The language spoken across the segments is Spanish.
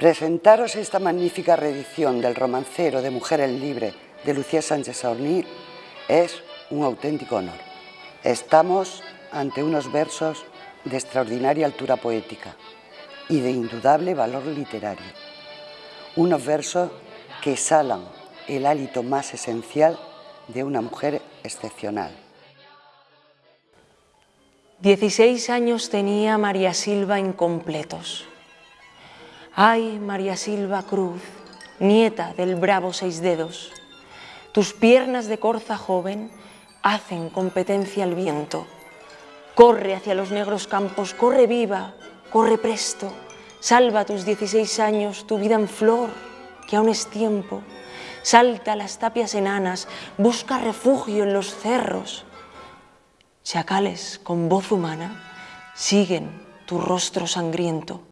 Presentaros esta magnífica reedición del romancero de Mujeres Libres de Lucía Sánchez Saorní es un auténtico honor. Estamos ante unos versos de extraordinaria altura poética y de indudable valor literario. Unos versos que exhalan el hálito más esencial de una mujer excepcional. 16 años tenía María Silva incompletos. Ay, María Silva Cruz, nieta del bravo Seis Dedos, tus piernas de corza joven hacen competencia al viento. Corre hacia los negros campos, corre viva, corre presto, salva tus 16 años, tu vida en flor, que aún es tiempo. Salta a las tapias enanas, busca refugio en los cerros, Chacales con voz humana siguen tu rostro sangriento.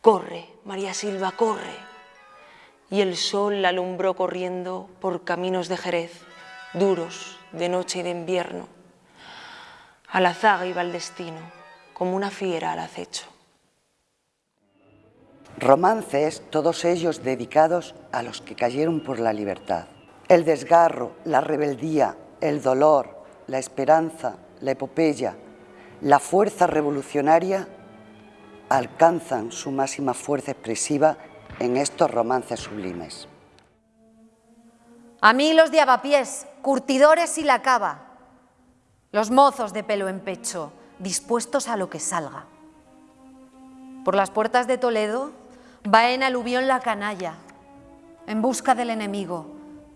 Corre, María Silva, corre. Y el sol la alumbró corriendo por caminos de Jerez, duros de noche y de invierno. A la zaga iba el destino, como una fiera al acecho. Romances, todos ellos dedicados a los que cayeron por la libertad. El desgarro, la rebeldía, el dolor, la esperanza, la epopeya, la fuerza revolucionaria alcanzan su máxima fuerza expresiva en estos romances sublimes. A mí los de avapiés, curtidores y la cava, los mozos de pelo en pecho, dispuestos a lo que salga. Por las puertas de Toledo va en aluvión la canalla, en busca del enemigo,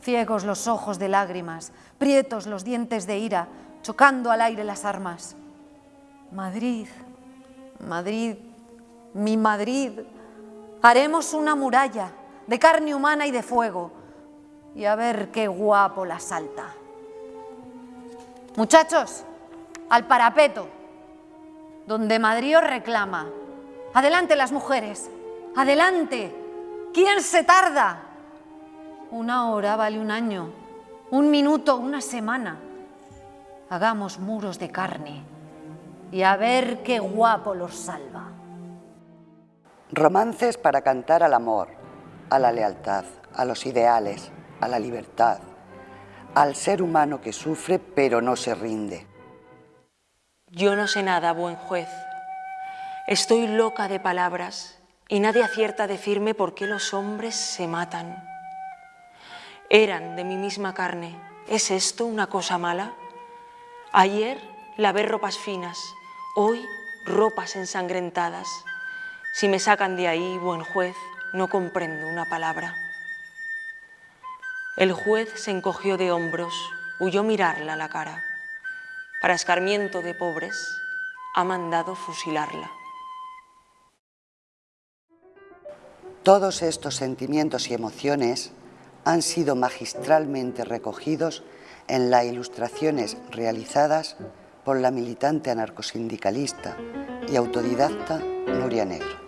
ciegos los ojos de lágrimas, prietos los dientes de ira, chocando al aire las armas. Madrid, Madrid, mi Madrid, haremos una muralla de carne humana y de fuego, y a ver qué guapo la salta. Muchachos, al parapeto, donde Madrid os reclama. Adelante las mujeres, adelante. ¿Quién se tarda? Una hora vale un año, un minuto, una semana. Hagamos muros de carne y a ver qué guapo los salva. Romances para cantar al amor, a la lealtad, a los ideales, a la libertad, al ser humano que sufre pero no se rinde. Yo no sé nada, buen juez. Estoy loca de palabras y nadie acierta a decirme por qué los hombres se matan. Eran de mi misma carne. ¿Es esto una cosa mala? Ayer lavé ropas finas, hoy ropas ensangrentadas. Si me sacan de ahí, buen juez, no comprendo una palabra. El juez se encogió de hombros, huyó mirarla a la cara. Para escarmiento de pobres, ha mandado fusilarla. Todos estos sentimientos y emociones han sido magistralmente recogidos en las ilustraciones realizadas por la militante anarcosindicalista y autodidacta Nuria Negro.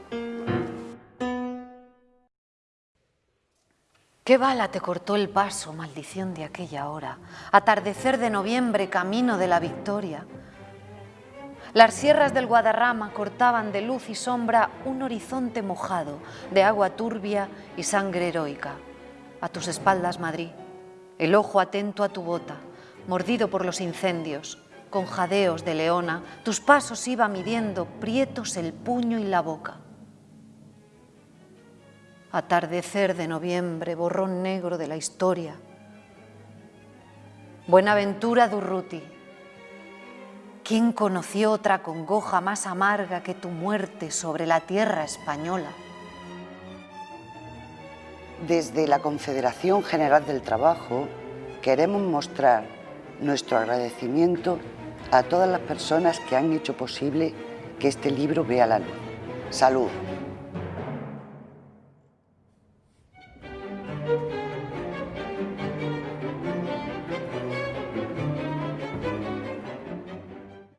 ¿Qué bala te cortó el paso, maldición de aquella hora? Atardecer de noviembre, camino de la victoria. Las sierras del Guadarrama cortaban de luz y sombra un horizonte mojado de agua turbia y sangre heroica a tus espaldas, Madrid, el ojo atento a tu bota, mordido por los incendios, con jadeos de leona, tus pasos iba midiendo prietos el puño y la boca. Atardecer de noviembre, borrón negro de la historia. Buenaventura Durruti, ¿quién conoció otra congoja más amarga que tu muerte sobre la tierra española? Desde la Confederación General del Trabajo queremos mostrar nuestro agradecimiento a todas las personas que han hecho posible que este libro vea la luz. Salud.